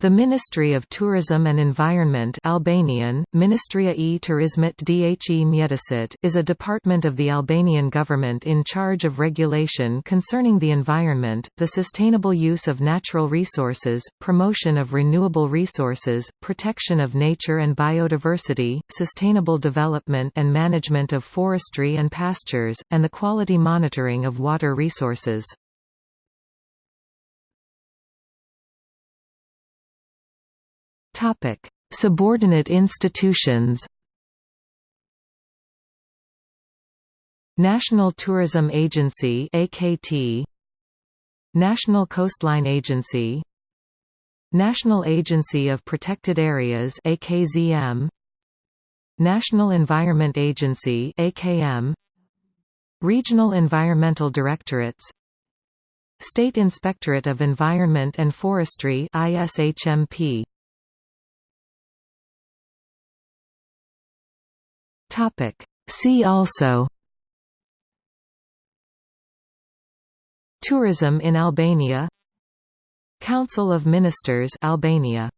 The Ministry of Tourism and Environment Albanian, Ministria e Turizmit dhe Mjedisit is a department of the Albanian government in charge of regulation concerning the environment, the sustainable use of natural resources, promotion of renewable resources, protection of nature and biodiversity, sustainable development and management of forestry and pastures, and the quality monitoring of water resources. Topic: Subordinate institutions. National Tourism Agency (AKT), National Coastline Agency, National Agency of Protected Areas (AKZM), National Environment Agency (AKM), Regional Environmental Directorates, State Inspectorate of Environment and Forestry (ISHMP). Topic. See also Tourism in Albania Council of Ministers Albania